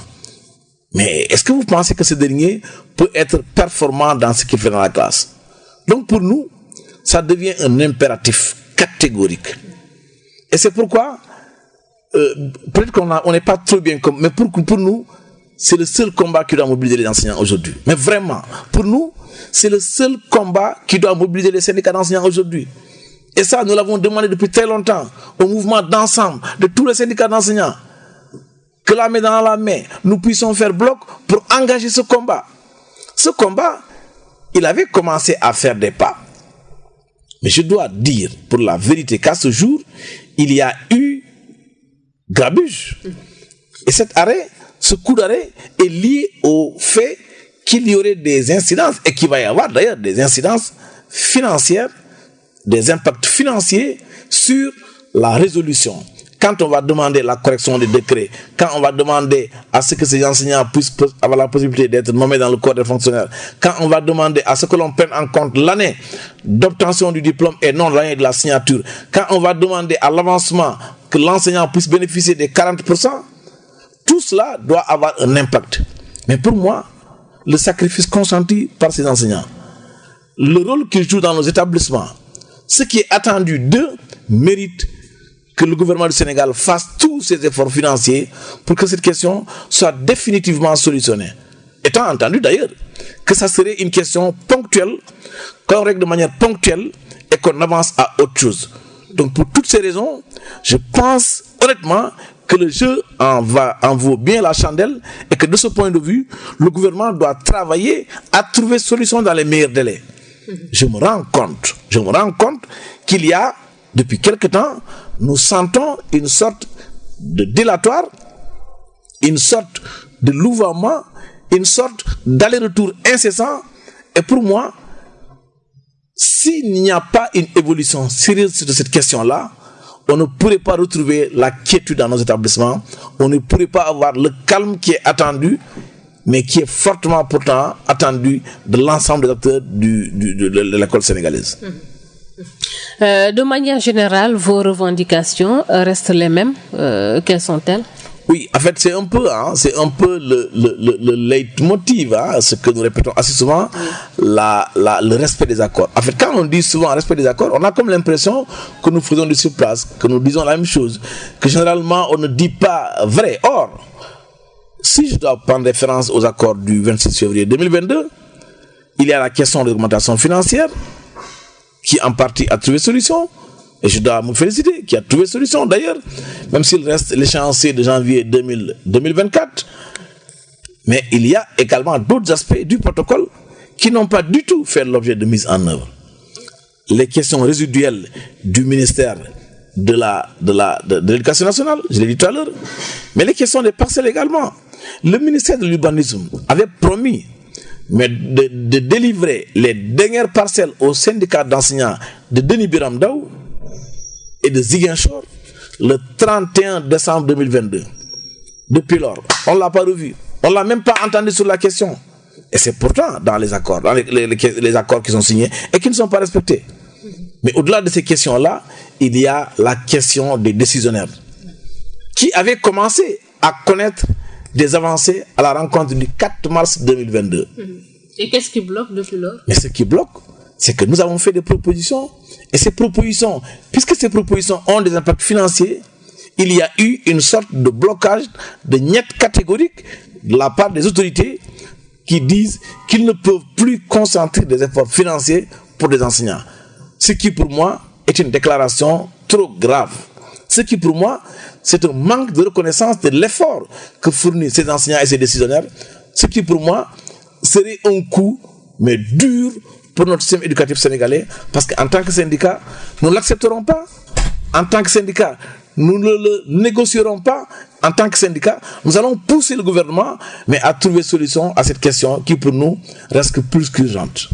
Speaker 2: Mais est-ce que vous pensez que ce dernier peut être performant dans ce qu'il fait dans la classe? Donc pour nous ça devient un impératif catégorique. Et c'est pourquoi euh, peut-être qu'on n'est pas trop bien comme mais pour pour nous c'est le seul combat qui doit mobiliser les enseignants aujourd'hui mais vraiment pour nous c'est le seul combat qui doit mobiliser les syndicats d'enseignants aujourd'hui. Et ça, nous l'avons demandé depuis très longtemps au mouvement d'ensemble de tous les syndicats d'enseignants. Que la main dans la main, nous puissions faire bloc pour engager ce combat. Ce combat, il avait commencé à faire des pas. Mais je dois dire pour la vérité qu'à ce jour, il y a eu grabuge. Et cet arrêt, ce coup d'arrêt est lié au fait qu'il y aurait des incidences, et qu'il va y avoir d'ailleurs des incidences financières, des impacts financiers sur la résolution. Quand on va demander la correction des décrets, quand on va demander à ce que ces enseignants puissent avoir la possibilité d'être nommés dans le corps des fonctionnaires, quand on va demander à ce que l'on prenne en compte l'année d'obtention du diplôme et non l'année de la signature, quand on va demander à l'avancement que l'enseignant puisse bénéficier des 40%, tout cela doit avoir un impact. Mais pour moi, le sacrifice consenti par ces enseignants, le rôle qu'ils jouent dans nos établissements, ce qui est attendu d'eux mérite que le gouvernement du Sénégal fasse tous ses efforts financiers pour que cette question soit définitivement solutionnée. Étant entendu d'ailleurs que ça serait une question ponctuelle, qu'on règle de manière ponctuelle et qu'on avance à autre chose. Donc pour toutes ces raisons, je pense honnêtement que le jeu en, va, en vaut bien la chandelle et que de ce point de vue, le gouvernement doit travailler à trouver solution dans les meilleurs délais. Je me rends compte, je me rends compte qu'il y a, depuis quelque temps, nous sentons une sorte de délatoire, une sorte de louvoiement, une sorte d'aller-retour incessant. Et pour moi, s'il n'y a pas une évolution sérieuse de cette question-là, on ne pourrait pas retrouver la quiétude dans nos établissements, on ne pourrait pas avoir le calme qui est attendu, mais qui est fortement pourtant attendu de l'ensemble des acteurs de, l'école sénégalaise.
Speaker 1: Euh, de manière générale, vos revendications restent les mêmes. Euh, quelles sont-elles?
Speaker 2: Oui, en fait, c'est un peu, hein, c'est un peu le, le, le, le leitmotiv, hein, ce que nous répétons assez souvent, la, la, le respect des accords. En fait, quand on dit souvent respect des accords, on a comme l'impression que nous faisons du surplace, que nous disons la même chose, que généralement on ne dit pas vrai. Or, si je dois prendre référence aux accords du 26 février 2022, il y a la question de l'augmentation financière, qui en partie a trouvé solution. Et je dois me féliciter qui a trouvé solution. D'ailleurs, même s'il reste l'échéancier de janvier 2000, 2024, mais il y a également d'autres aspects du protocole qui n'ont pas du tout fait l'objet de mise en œuvre. Les questions résiduelles du ministère de la de l'éducation nationale, je l'ai dit tout à l'heure, mais les questions des parcelles également. Le ministère de l'urbanisme avait promis de, délivrer les dernières parcelles au syndicat d'enseignants de Denis Biramdaou et de Ziguinchor le 31 décembre 2022. Depuis lors, on ne l'a pas revu. On ne l'a même pas entendu sur la question. Et c'est pourtant dans les accords, dans les, les, les, accords qui sont signés et qui ne sont pas respectés. Mais au-delà de ces questions-là, il y a la question des décisionnaires qui avaient commencé à connaître des avancées à la rencontre du 4 mars 2022.
Speaker 1: Et qu'est-ce qui bloque depuis lors?
Speaker 2: Mais ce qui bloque, c'est que nous avons fait des propositions et ces propositions, puisque ces propositions ont des impacts financiers, il y a eu une sorte de blocage de niet catégorique de la part des autorités qui disent qu'ils ne peuvent plus concentrer des efforts financiers pour des enseignants. Ce qui pour moi est une déclaration trop grave. Ce qui pour moi, c'est un manque de reconnaissance de l'effort que fournissent ces enseignants et ces décisionnaires. Ce qui pour moi serait un coup, mais dur pour notre système éducatif sénégalais, parce qu'en tant que syndicat, nous ne l'accepterons pas. En tant que syndicat, nous ne le négocierons pas. En tant que syndicat, nous allons pousser le gouvernement, mais à trouver solution à cette question qui pour nous reste plus qu'urgente.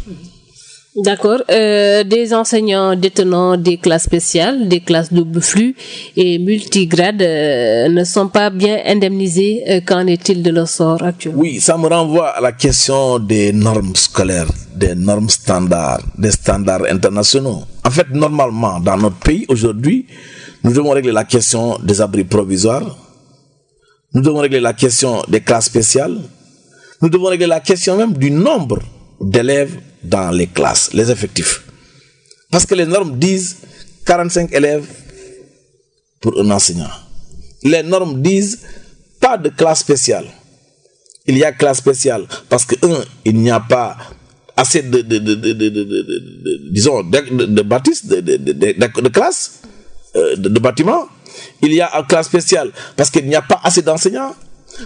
Speaker 1: D'accord. Euh, des enseignants détenant des classes spéciales, des classes double flux et multigrades euh, ne sont pas bien indemnisés. Euh, Qu'en est-il de leur sort actuel
Speaker 2: Oui, ça me renvoie à la question des normes scolaires, des normes standards, des standards internationaux. En fait, normalement, dans notre pays aujourd'hui, nous devons régler la question des abris provisoires. Nous devons régler la question des classes spéciales. Nous devons régler la question même du nombre d'élèves dans les classes, les effectifs. Parce que les normes disent 45 élèves pour un enseignant. Les normes disent pas de classe spéciale. Il y a classe spéciale parce que, un, il n'y a pas assez de, disons, de, bâtisses, de, euh, de, bâtiments. Il y a une classe spéciale parce qu'il n'y a pas assez d'enseignants.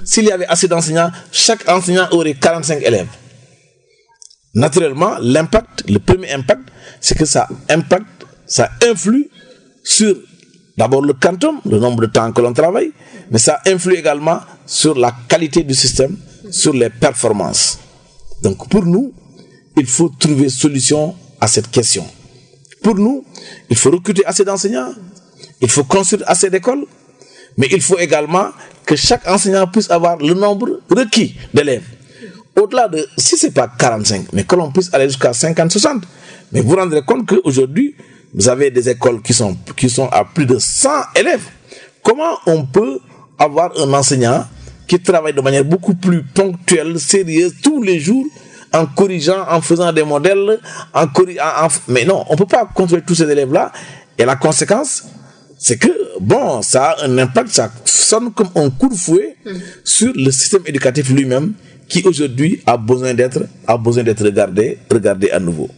Speaker 2: S'il y avait assez d'enseignants, chaque enseignant aurait 45 élèves naturellement, l'impact, le premier impact, c'est que ça impacte, ça influe sur d'abord le quantum, le nombre de temps que l'on travaille, mais ça influe également sur la qualité du système, sur les performances. Donc pour nous, il faut trouver solution à cette question. Pour nous, il faut recruter assez d'enseignants, il faut construire assez d'écoles, mais il faut également que chaque enseignant puisse avoir le nombre requis d'élèves au-delà de, si c'est pas 45, mais que l'on puisse aller jusqu'à 50, 60. Mais vous vous rendrez compte qu'aujourd'hui, vous avez des écoles qui sont, qui sont à plus de 100 élèves. Comment on peut avoir un enseignant qui travaille de manière beaucoup plus ponctuelle, sérieuse, tous les jours, en corrigeant, en faisant des modèles, en corrigeant, mais non, on peut pas contrôler tous ces élèves-là. Et la conséquence, c'est que, bon, ça a un impact, ça sonne comme un coup de fouet sur le système éducatif lui-même qui aujourd'hui a besoin d'être a besoin d'être regardé regardé à nouveau.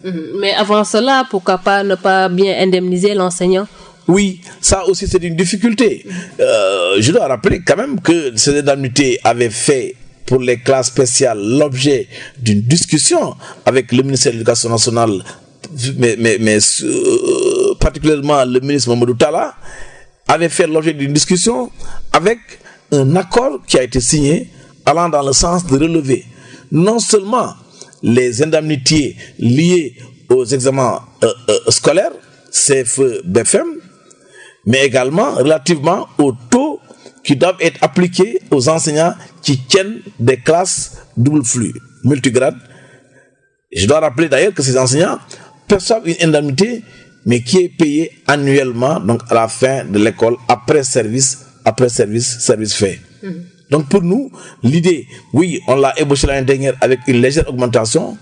Speaker 1: Mais avant cela, pourquoi pas ne pas bien indemniser l'enseignant?
Speaker 2: Oui, ça aussi c'est une difficulté. Euh, je dois rappeler quand même que ces indemnités avaient fait pour les classes spéciales l'objet d'une discussion avec le ministère de l'Éducation nationale, mais, mais, mais euh, particulièrement le ministre Mamadou Tala, avait fait l'objet d'une discussion avec un accord qui a été signé allant dans le sens de relever non seulement les indemnités liées aux examens euh, euh, scolaires, CFE, BFM, mais également relativement aux taux qui doivent être appliqués aux enseignants qui tiennent des classes double flux, multigrades. Je dois rappeler d'ailleurs que ces enseignants perçoivent une indemnité, mais qui est payée annuellement, donc à la fin de l'école, après service, après service, service fait. Mhm. Donc pour nous, l'idée, oui, on l'a ébauché l'année dernière avec une légère augmentation,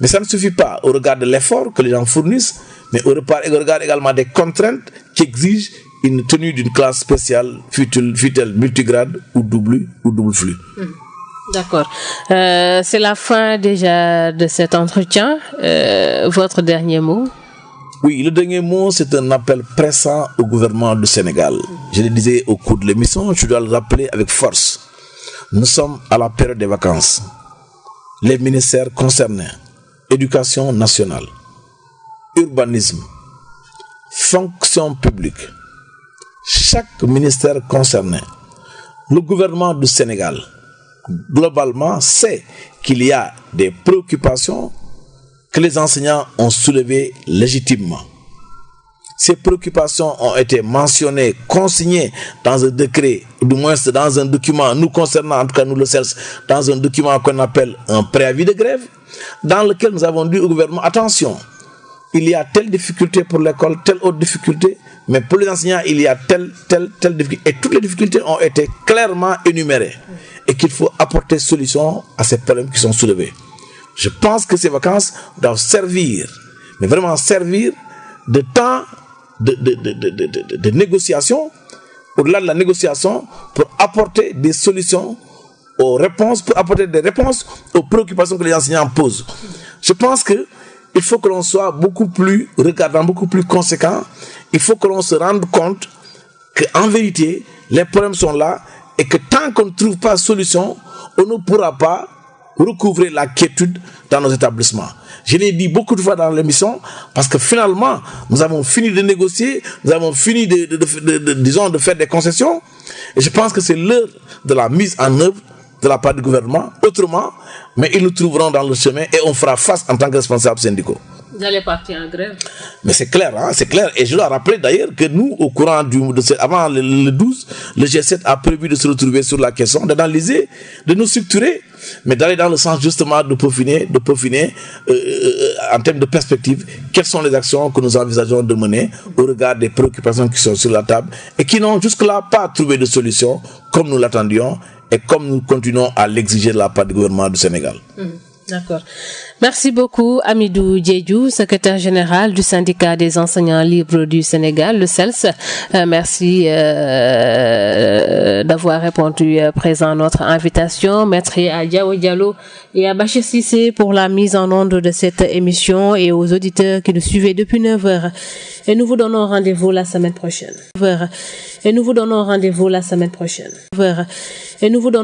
Speaker 2: mais ça ne suffit pas au regard de l'effort que les gens fournissent, mais au regard également des contraintes qui exigent une tenue d'une classe spéciale, fut-elle multigrade ou double, ou double flux. Hmm.
Speaker 1: D'accord. Euh, c'est la fin déjà de cet entretien. Euh, votre dernier mot?
Speaker 2: Oui, le dernier mot, c'est un appel pressant au gouvernement du Sénégal. Je le disais au cours de l'émission, je dois le rappeler avec force. Nous sommes à la période des vacances. Les ministères concernés, éducation nationale, urbanisme, fonction publique, chaque ministère concerné, le gouvernement du Sénégal, globalement, sait qu'il y a des préoccupations que les enseignants ont soulevées légitimement. Ces préoccupations ont été mentionnées, consignées dans un décret, ou du moins dans un document, nous concernant, en tout cas nous le CELS, dans un document qu'on appelle un préavis de grève, dans lequel nous avons dit au gouvernement, attention, il y a telle difficulté pour l'école, telle autre difficulté, mais pour les enseignants, il y a telle, telle, telle difficulté. Et toutes les difficultés ont été clairement énumérées. Et qu'il faut apporter solution à ces problèmes qui sont soulevés. Je pense que ces vacances doivent servir, mais vraiment servir de temps de, de, de, de au-delà de la négociation, pour apporter des solutions aux réponses, pour apporter des réponses aux préoccupations que les enseignants posent. Je pense que il faut que l'on soit beaucoup plus regardant, beaucoup plus conséquent. Il faut que l'on se rende compte qu'en vérité, les problèmes sont là et que tant qu'on ne trouve pas solution, on ne pourra pas recouvrer la quiétude dans nos établissements. Je l'ai dit beaucoup de fois dans l'émission parce que finalement, nous avons fini de négocier, nous avons fini de, disons, de faire des concessions. Et je pense que c'est l'heure de la mise en œuvre de la part du gouvernement. Autrement, mais ils nous trouveront dans le chemin et on fera face en tant que responsables syndicaux.
Speaker 1: Vous allez partir en grève
Speaker 2: Mais c'est clair, hein, c'est clair. Et je dois rappeler d'ailleurs que nous, au courant du, de avant le, 12, le G7 a prévu de se retrouver sur la question, d'analyser, de nous structurer, mais d'aller dans le sens justement de peaufiner, de peaufiner euh, euh, en termes de perspective, quelles sont les actions que nous envisageons de mener au regard des préoccupations qui sont sur la table et qui n'ont jusque-là pas trouvé de solution comme nous l'attendions et comme nous continuons à l'exiger de la part du gouvernement du Sénégal.
Speaker 1: Mmh. D'accord. Merci beaucoup, Amidou Djedjou, secrétaire général du syndicat des enseignants libres du Sénégal, le CELS. Euh, merci euh, d'avoir répondu euh, présent à notre invitation. Maître Diawo Diallo et à Bachir Sissé pour la mise en onde de cette émission et aux auditeurs qui nous suivaient depuis 9 heures. Et nous vous donnons rendez-vous la semaine prochaine. Et nous vous donnons rendez-vous la semaine prochaine. Et nous vous donnons